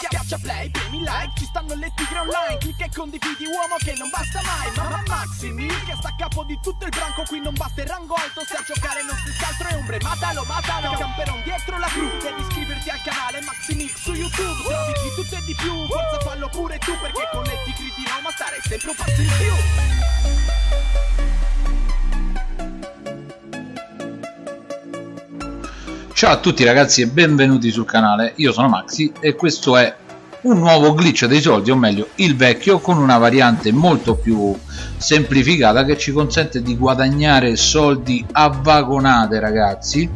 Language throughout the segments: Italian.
Schiaccia play, premi like, ci stanno le tigre online. Clicca e condividi uomo che non basta mai. Mamma Maximi, che sta a capo di tutto il branco. Qui non basta il rango alto, se a giocare non si altro è ombre. Matalo, matalo, camperon dietro la cru. Devi iscriverti al canale Maximix su YouTube. Trovi di tutto e di più, forza fallo pure tu Perché con le tigre di Roma stare sempre un passo in più Ciao a tutti ragazzi e benvenuti sul canale, io sono Maxi e questo è un nuovo glitch dei soldi, o meglio il vecchio con una variante molto più semplificata che ci consente di guadagnare soldi a vagonate ragazzi.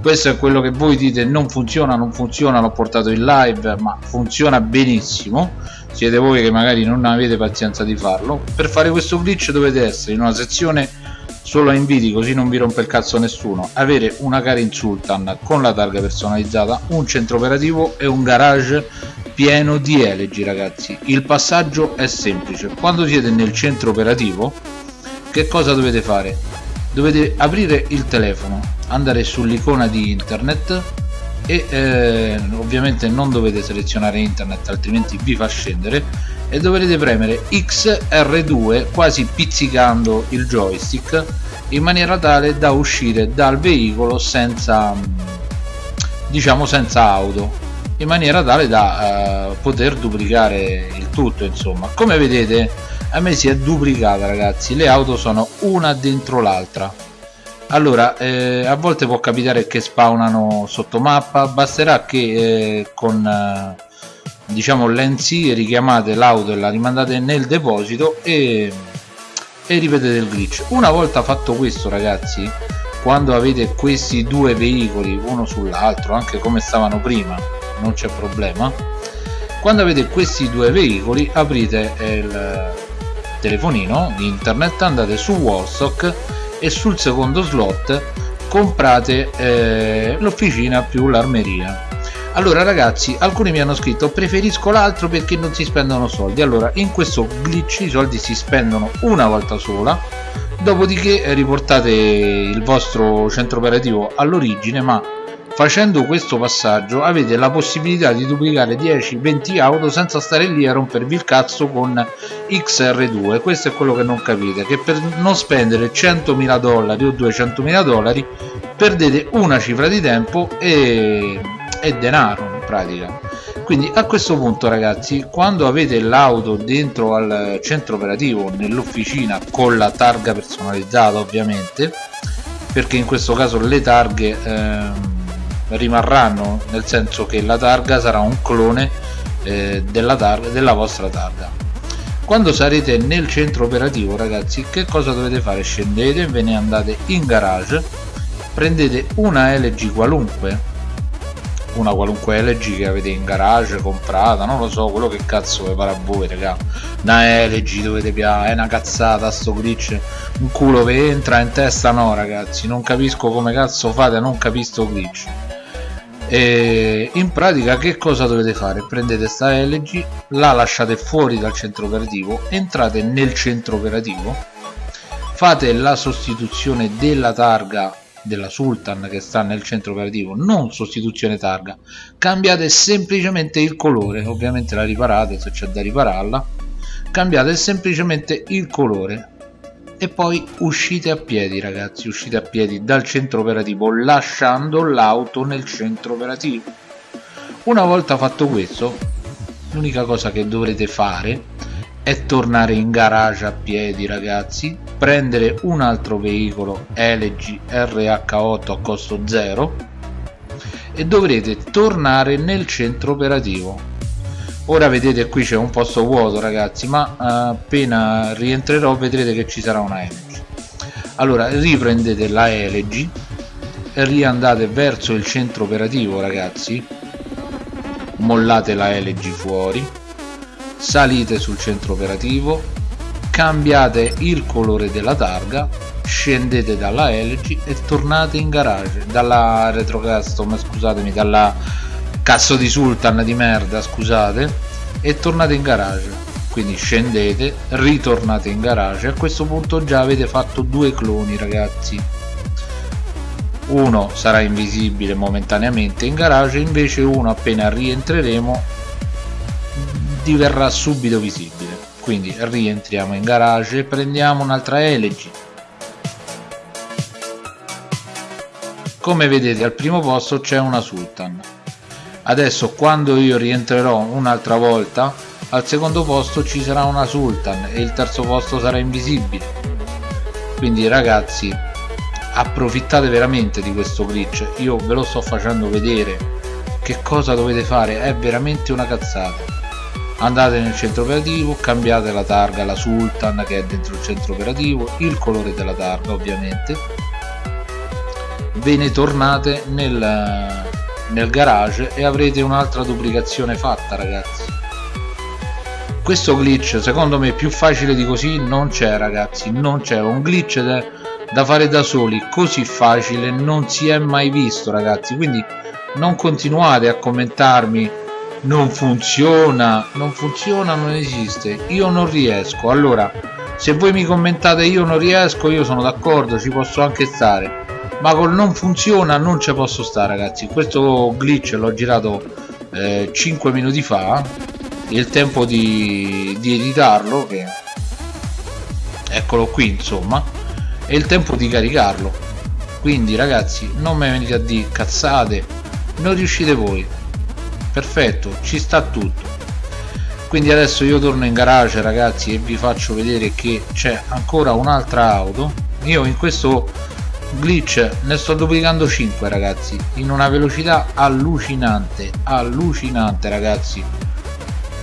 Questo è quello che voi dite non funziona, non funziona, l'ho portato in live ma funziona benissimo. Siete voi che magari non avete pazienza di farlo. Per fare questo glitch dovete essere in una sezione solo a inviti così non vi rompe il cazzo nessuno. Avere una Karin Sultan con la targa personalizzata un centro operativo e un garage pieno di elegi ragazzi. Il passaggio è semplice. Quando siete nel centro operativo che cosa dovete fare? Dovete aprire il telefono andare sull'icona di internet e eh, ovviamente non dovete selezionare internet altrimenti vi fa scendere e dovrete premere XR2 quasi pizzicando il joystick in maniera tale da uscire dal veicolo senza diciamo senza auto in maniera tale da eh, poter duplicare il tutto insomma. Come vedete a me si è duplicata ragazzi. Le auto sono una dentro l'altra. Allora eh, a volte può capitare che spawnano sotto mappa. Basterà che eh, con eh, diciamo l'NC richiamate l'auto e la rimandate nel deposito e, e ripetete il glitch. Una volta fatto questo ragazzi quando avete questi due veicoli uno sull'altro anche come stavano prima non c'è problema quando avete questi due veicoli aprite il telefonino di internet andate su Warstock e sul secondo slot comprate eh, l'officina più l'armeria allora ragazzi alcuni mi hanno scritto preferisco l'altro perché non si spendono soldi. Allora in questo glitch i soldi si spendono una volta sola dopodiché riportate il vostro centro operativo all'origine ma facendo questo passaggio avete la possibilità di duplicare 10-20 auto senza stare lì a rompervi il cazzo con XR2 questo è quello che non capite che per non spendere 100.000 dollari o 200.000 dollari perdete una cifra di tempo e è denaro in pratica. Quindi a questo punto ragazzi quando avete l'auto dentro al centro operativo nell'officina con la targa personalizzata ovviamente perché in questo caso le targhe ehm, rimarranno nel senso che la targa sarà un clone eh, della, targa, della vostra targa. Quando sarete nel centro operativo ragazzi che cosa dovete fare? Scendete ve ne andate in garage prendete una LG qualunque una qualunque LG che avete in garage comprata non lo so quello che cazzo vi pare a voi raga. Una LG dovete piare è una cazzata sto glitch un culo vi entra in testa no ragazzi non capisco come cazzo fate non capire sto glitch. E in pratica che cosa dovete fare? Prendete sta LG la lasciate fuori dal centro operativo entrate nel centro operativo fate la sostituzione della targa della Sultan che sta nel centro operativo non sostituzione targa. Cambiate semplicemente il colore ovviamente la riparate se c'è da ripararla. Cambiate semplicemente il colore e poi uscite a piedi ragazzi uscite a piedi dal centro operativo lasciando l'auto nel centro operativo. Una volta fatto questo l'unica cosa che dovrete fare è tornare in garage a piedi ragazzi prendere un altro veicolo LG RH8 a costo 0 e dovrete tornare nel centro operativo. Ora vedete qui c'è un posto vuoto ragazzi ma eh, appena rientrerò vedrete che ci sarà una LG allora riprendete la LG riandate verso il centro operativo ragazzi. Mollate la LG fuori salite sul centro operativo cambiate il colore della targa scendete dalla LG e tornate in garage. Dalla retro custom scusatemi dalla cazzo di sultan di merda scusate e tornate in garage. Quindi scendete ritornate in garage. A questo punto già avete fatto due cloni ragazzi. Uno sarà invisibile momentaneamente in garage invece uno appena rientreremo diverrà subito visibile. Quindi rientriamo in garage e prendiamo un'altra elegy come vedete al primo posto c'è una sultan. Adesso quando io rientrerò un'altra volta al secondo posto ci sarà una sultan e il terzo posto sarà invisibile. Quindi ragazzi approfittate veramente di questo glitch. Io ve lo sto facendo vedere. Che cosa dovete fare? È veramente una cazzata andate nel centro operativo cambiate la targa la sultan che è dentro il centro operativo il colore della targa ovviamente. Ve ne tornate nel, nel garage e avrete un'altra duplicazione fatta ragazzi. Questo glitch secondo me più facile di così non c'è ragazzi. Non c'è. Un glitch da, da fare da soli così facile non si è mai visto ragazzi. Quindi non continuate a commentarmi non funziona non funziona non esiste io non riesco. Allora se voi mi commentate io non riesco io sono d'accordo ci posso anche stare ma col non funziona non ci posso stare ragazzi. Questo glitch l'ho girato eh, 5 minuti fa il tempo di, di editarlo che eccolo qui insomma e il tempo di caricarlo. Quindi ragazzi non mi venite a dire cazzate non riuscite voi perfetto ci sta tutto. Quindi adesso io torno in garage ragazzi e vi faccio vedere che c'è ancora un'altra auto. Io in questo glitch ne sto duplicando 5 ragazzi in una velocità allucinante allucinante ragazzi.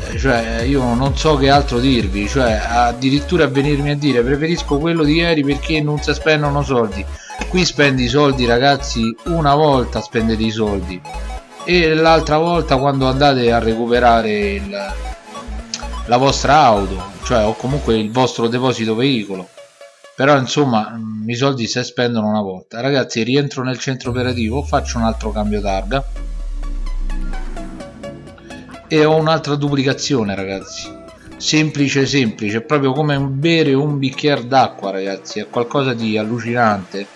Eh, cioè io non so che altro dirvi cioè addirittura venirmi a dire preferisco quello di ieri perché non si spendono soldi. Qui spendi i soldi ragazzi una volta spendete i soldi e l'altra volta quando andate a recuperare il, la vostra auto cioè o comunque il vostro deposito veicolo. Però insomma mm, i soldi si spendono una volta. Ragazzi rientro nel centro operativo faccio un altro cambio targa. E ho un'altra duplicazione ragazzi. Semplice semplice proprio come bere un bicchiere d'acqua ragazzi. È qualcosa di allucinante.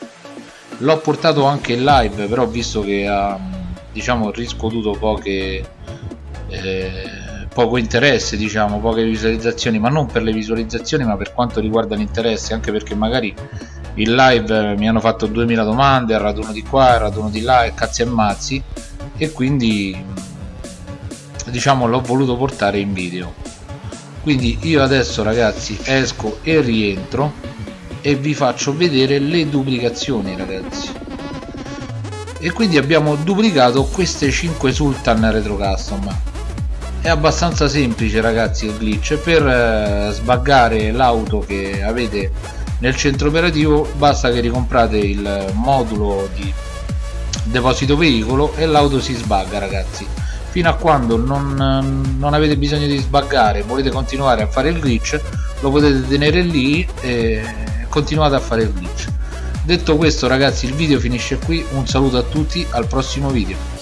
L'ho portato anche in live però visto che ha diciamo riscuotuto poche eh, poco interesse diciamo poche visualizzazioni ma non per le visualizzazioni ma per quanto riguarda l'interesse anche perché magari in live mi hanno fatto 2000 domande al raduno di qua al raduno di là e cazzi e mazzi e quindi diciamo l'ho voluto portare in video. Quindi io adesso ragazzi esco e rientro e vi faccio vedere le duplicazioni ragazzi e quindi abbiamo duplicato queste 5 sultan retro custom. È abbastanza semplice ragazzi il glitch. Per eh, sbaggare l'auto che avete nel centro operativo basta che ricomprate il modulo di deposito veicolo e l'auto si sbagga ragazzi. Fino a quando non, non avete bisogno di sbaggare volete continuare a fare il glitch lo potete tenere lì e continuate a fare il glitch detto questo ragazzi il video finisce qui. Un saluto a tutti al prossimo video